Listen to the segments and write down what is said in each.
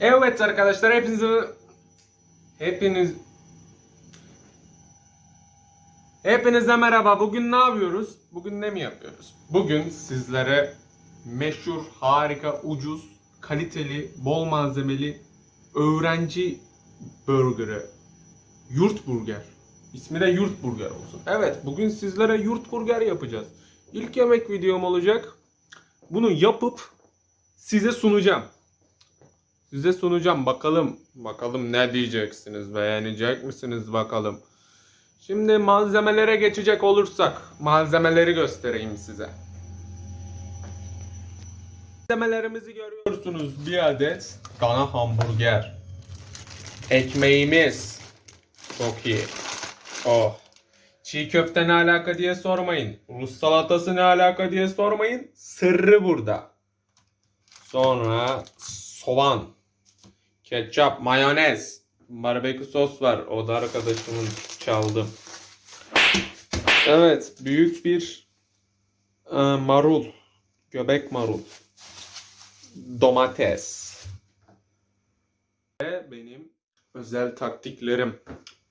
Evet arkadaşlar hepinizi hepiniz Hepinize merhaba. Bugün ne yapıyoruz? Bugün ne mi yapıyoruz? Bugün sizlere meşhur, harika, ucuz, kaliteli, bol malzemeli öğrenci burgerı. Yurt burger. İsmi de yurt burger olsun. Evet, bugün sizlere yurt burger yapacağız. İlk yemek videom olacak. Bunu yapıp size sunacağım. Size sunacağım. Bakalım. Bakalım ne diyeceksiniz? Beğenecek misiniz bakalım. Şimdi malzemelere geçecek olursak malzemeleri göstereyim size. Malzemelerimizi görüyorsunuz. Bir adet dana hamburger. Ekmeğimiz. Çok iyi. Oh. Çiğ köfte ne alaka diye sormayın. Rus salatası ne alaka diye sormayın. Sırrı burada. Sonra soğan, ketçap, mayonez, barbekü sos var. O da arkadaşımın çaldım. Evet, büyük bir e, marul, göbek marul, domates ve benim özel taktiklerim.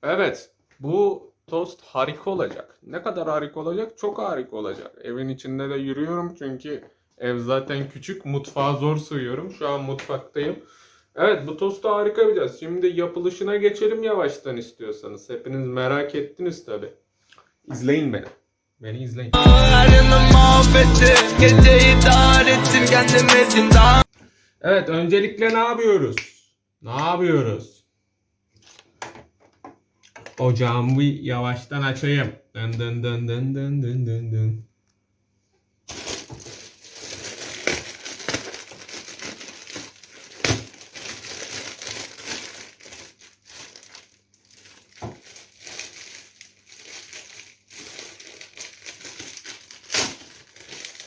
Evet, bu tost harika olacak. Ne kadar harika olacak? Çok harika olacak. Evin içinde de yürüyorum çünkü ev zaten küçük. Mutfağa zor sığıyorum. Şu an mutfaktayım. Evet bu tostu harika yapacağız. Şimdi yapılışına geçelim yavaştan istiyorsanız. Hepiniz merak ettiniz tabi. İzleyin beni. Beni izleyin. Evet öncelikle ne yapıyoruz? Ne yapıyoruz? Ocağımı yavaştan açayım. Dın dın dın dın dın dın dın dın.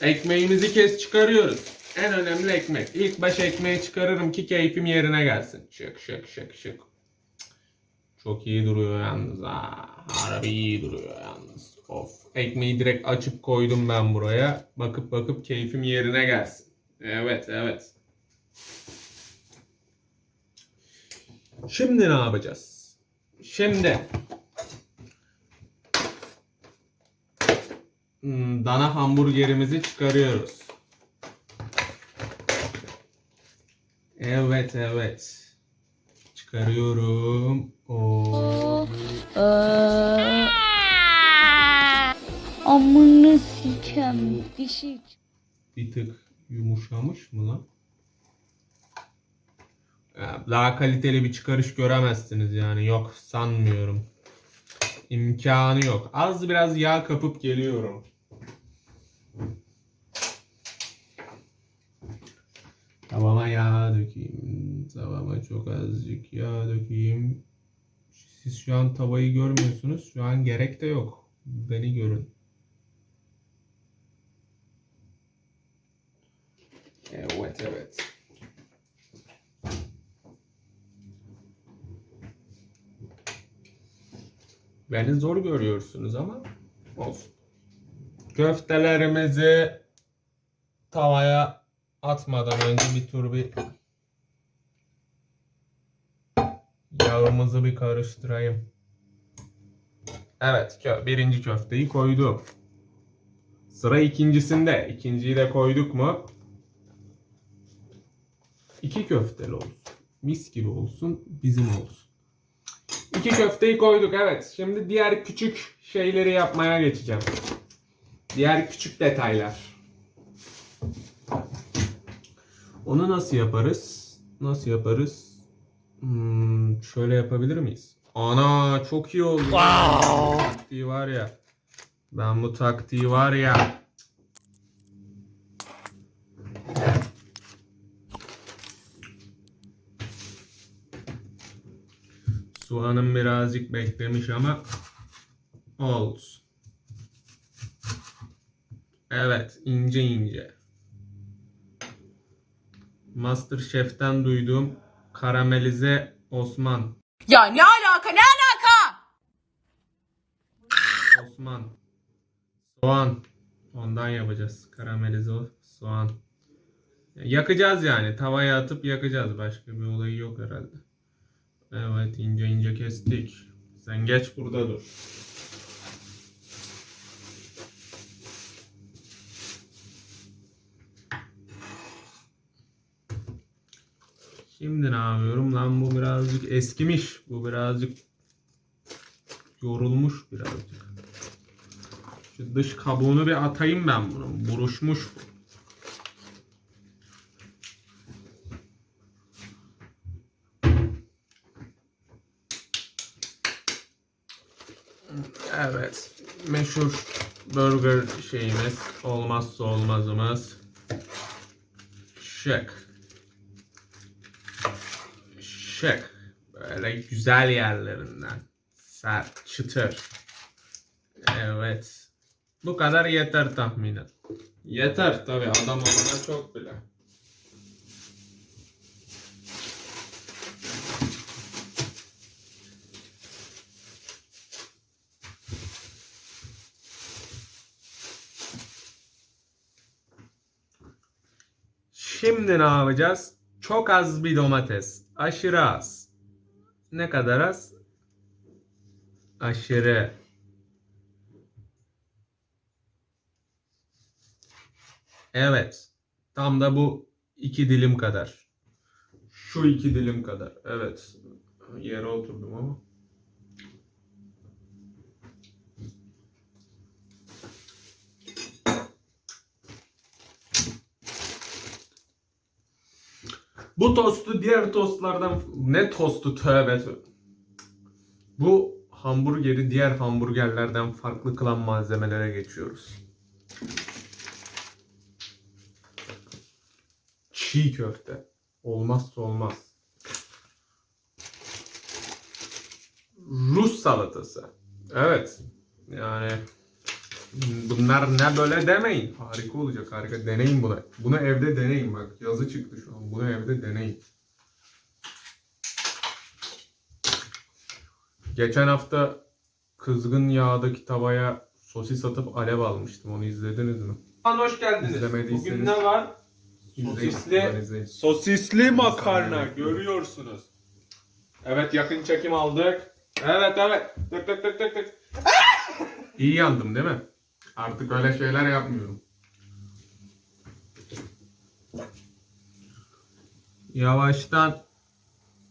Ekmeğimizi kes çıkarıyoruz. En önemli ekmek. İlk baş ekmeği çıkarırım ki keyfim yerine gelsin. Şık şık şık şık. Çok iyi duruyor yalnız ha. Harbi iyi duruyor yalnız. Of. Ekmeği direkt açıp koydum ben buraya. Bakıp bakıp keyfim yerine gelsin. Evet evet. Şimdi ne yapacağız? Şimdi dana hamburgerimizi çıkarıyoruz. Evet evet. Çıkarıyorum. Oo. Aa, amını sikem dişi. Bir tık yumuşamış mı lan? Ya, Daha kaliteli bir çıkarış göremezsiniz yani. Yok sanmıyorum. İmkanı yok. Az biraz yağ kapıp geliyorum. Tavama yağ dökeyim. Tavama çok azıcık yağ dökeyim. Siz şu an tavayı görmüyorsunuz. Şu an gerek de yok. Beni görün. Evet evet. Beni zor görüyorsunuz ama olsun. Köftelerimizi tavaya atmadan önce bir tur bir yağımızı bir karıştırayım. Evet, birinci köfteyi koydum. Sıra ikincisinde. İkinciyi de koyduk mu? İki köfteli olsun. Mis gibi olsun, bizim olsun. İki köfteyi koyduk evet. Şimdi diğer küçük şeyleri yapmaya geçeceğim. Diğer küçük detaylar. Onu nasıl yaparız? Nasıl yaparız? Hmm, şöyle yapabilir miyiz? Ana çok iyi oldu. Bu taktiği var ya. Ben bu taktiği var ya. Soğanım birazcık beklemiş ama olsun. Evet, ince ince. Masterchef'ten duyduğum karamelize Osman. Ya ne alaka ne alaka? Yakacağız yani. Tavaya atıp yakacağız. Başka bir olayı yok herhalde. Evet ince ince kestik. Sen geç burada dur. Şimdi ne yapıyorum lan bu birazcık eskimiş. Bu birazcık yorulmuş birazcık. Şu dış kabuğunu bir atayım ben bunun. Buruşmuş bu. Evet. Meşhur burger şeyimiz. Olmazsa olmazımız. Şık. Şık. Böyle güzel yerlerinden. Sert, çıtır. Evet. Bu kadar yeter tahminen. Yeter tabi adam olana çok bile. Şimdi ne yapacağız? Çok az bir domates. Aşırı az. Ne kadar az? Aşırı. Evet. Tam da bu iki dilim kadar. Şu iki dilim kadar. Evet. Yere oturdum ama. Bu tostu diğer tostlardan ne tostu tövbe. Bu hamburgeri diğer hamburgerlerden farklı kılan malzemelere geçiyoruz. Çiğ köfte. Olmazsa olmaz. Rus salatası. Evet. Yani bunlar ne böyle demeyin. Harika olacak harika. Deneyin bunu. Bunu evde deneyin bak. Yazı çıktı şu an. Bunu evde deneyin. Geçen hafta kızgın yağdaki tavaya sosis atıp alev almıştım. Onu izlediniz mi? Hoş geldiniz. İzlemediyseniz- Bugün ne var? Sosisli, sosisli makarna görüyorsunuz. Evet yakın çekim aldık. Evet evet. Tık tık tık tık tık. İyi yandım değil mi? Artık öyle şeyler yapmıyorum. Yavaştan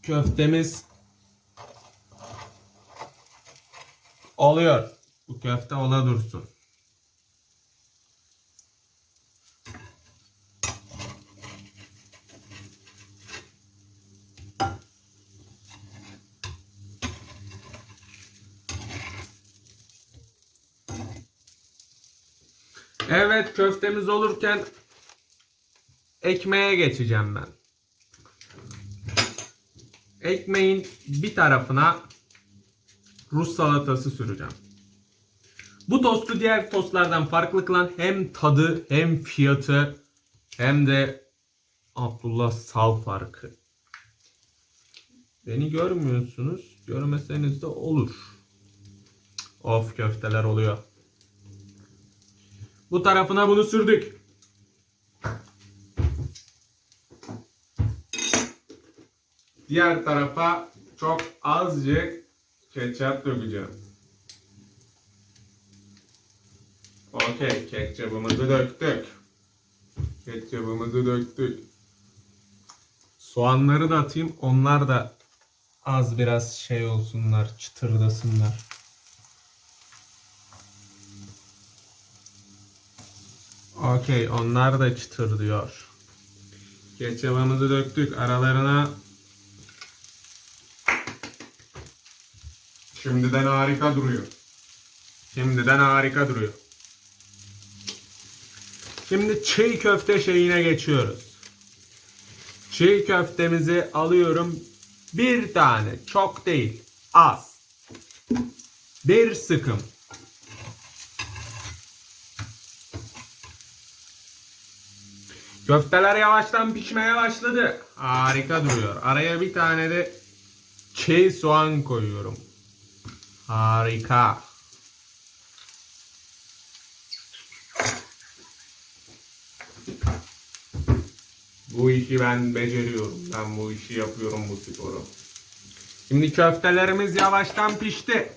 köftemiz oluyor. Bu köfte ola dursun. Evet köftemiz olurken ekmeğe geçeceğim ben. Ekmeğin bir tarafına Rus salatası süreceğim. Bu tostu diğer tostlardan farklı kılan hem tadı hem fiyatı hem de Abdullah Sal farkı. Beni görmüyorsunuz. Görmeseniz de olur. Of köfteler oluyor. Bu tarafına bunu sürdük. Diğer tarafa çok azıcık ketçap dökeceğim. Okey, ketçapımızı döktük. Ketçapımızı döktük. Soğanları da atayım. Onlar da az biraz şey olsunlar, çıtırdasınlar. Okey, onlar da çıtır diyor. Ketçabımızı döktük aralarına. Şimdiden harika duruyor. Şimdiden harika duruyor. Şimdi çiğ köfte şeyine geçiyoruz. Çiğ köftemizi alıyorum. Bir tane, çok değil, az. Bir sıkım. Köfteler yavaştan pişmeye başladı. Harika duruyor. Araya bir tane de çiğ soğan koyuyorum. Harika. Bu işi ben beceriyorum. Ben bu işi yapıyorum bu sporu. Şimdi köftelerimiz yavaştan pişti.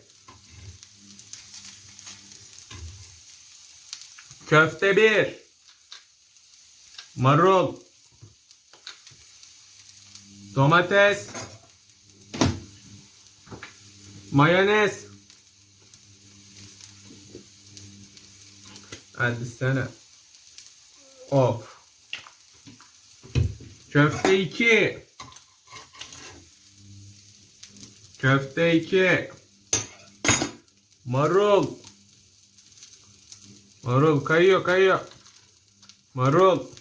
Köfte bir. Marul. Domates. Mayonez. Hadi sana. Of. Köfte 2. Köfte 2. Marul. Marul kayıyor kayıyor. Marul.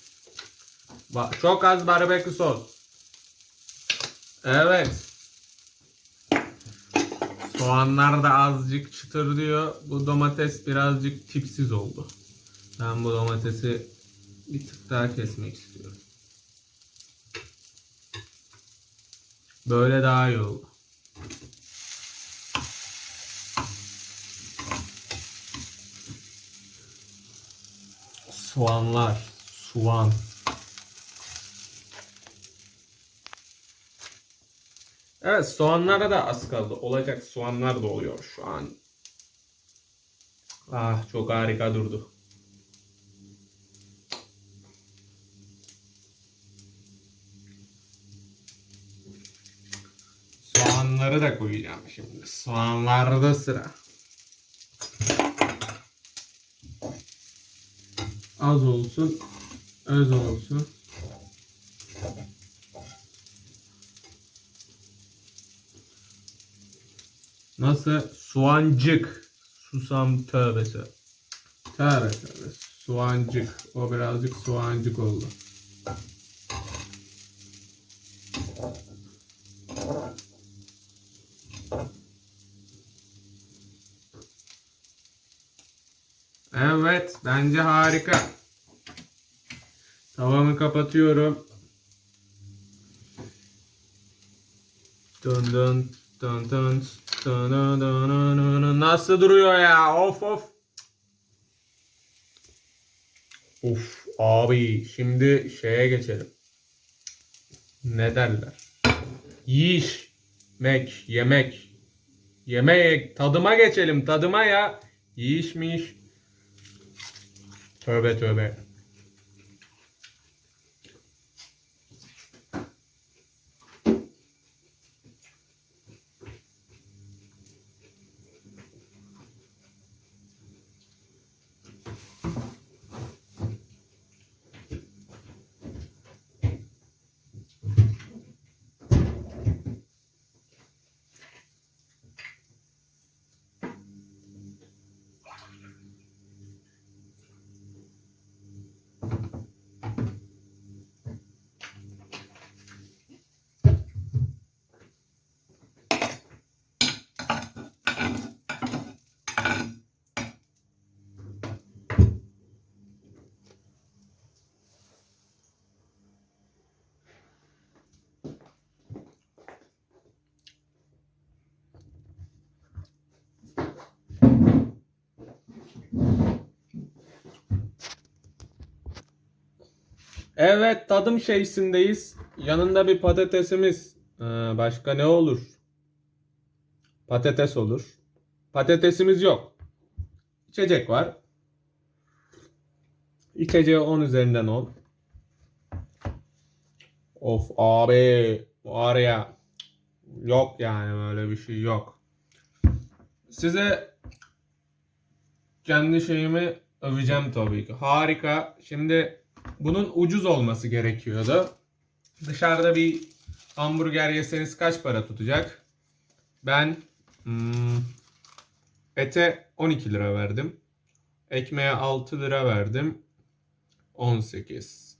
Çok az barbekü sos. Evet. Soğanlar da azıcık çıtır diyor. Bu domates birazcık tipsiz oldu. Ben bu domatesi bir tık daha kesmek istiyorum. Böyle daha iyi oldu. Soğanlar, soğan. Evet soğanlara da az kaldı. Olacak soğanlar da oluyor şu an. Ah çok harika durdu. Soğanları da koyacağım şimdi. Soğanlarda sıra. Az olsun, öz olsun. Nasıl? Soğancık. Susam tövbesi. Tövbe tövbe. Soğancık. O birazcık soğancık oldu. Evet. Bence harika. Tavamı kapatıyorum. Dön dön dön dön Nasıl duruyor ya? Of of. Of abi şimdi şeye geçelim. Ne derler? Yiyiş. Mek, yemek. Yemek, tadıma geçelim tadıma ya. Yiyiş mi iş? Tövbe tövbe. Evet tadım şeysindeyiz. Yanında bir patatesimiz. Ee, başka ne olur? Patates olur. Patatesimiz yok. İçecek var. İçeceğe 10 üzerinden 10. Of abi var ya yok yani böyle bir şey yok. Size kendi şeyimi öveceğim tabii ki. Harika. Şimdi bunun ucuz olması gerekiyordu. Dışarıda bir hamburger yeseniz kaç para tutacak? Ben hmm, ete 12 lira verdim. Ekmeğe 6 lira verdim. 18.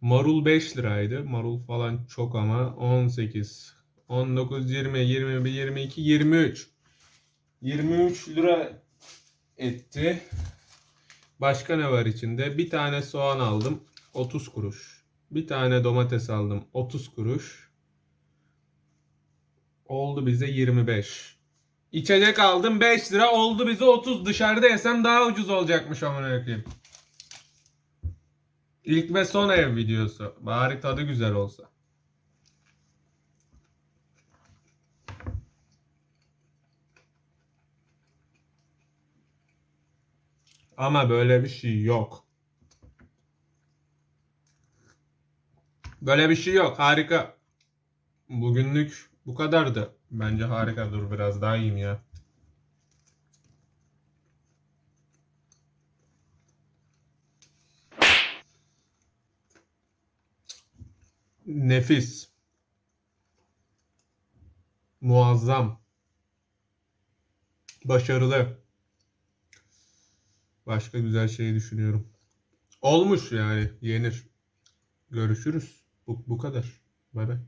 Marul 5 liraydı. Marul falan çok ama 18. 19, 20, 21, 22, 23. 23 lira etti. Başka ne var içinde? Bir tane soğan aldım. 30 kuruş. Bir tane domates aldım. 30 kuruş. Oldu bize 25. İçecek aldım 5 lira. Oldu bize 30. Dışarıda yesem daha ucuz olacakmış amına koyayım. İlk ve son ev videosu. Bari tadı güzel olsa. Ama böyle bir şey yok. Böyle bir şey yok. Harika. Bugünlük bu kadardı. Bence harika. Dur biraz daha yiyeyim ya. Nefis. Muazzam. Başarılı. Başka güzel şey düşünüyorum. Olmuş yani yenir. Görüşürüz. Bu, bu kadar. Bay bay.